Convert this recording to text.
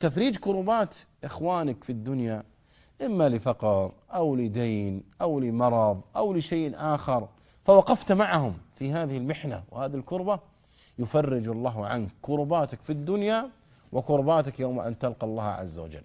تفريج كربات إخوانك في الدنيا إما لفقر أو لدين أو لمرض أو لشيء آخر. فوقفت معهم في هذه المحنة وهذه الكربة يفرج الله عنك كرباتك في الدنيا وكرباتك يوم أن تلقى الله عز وجل.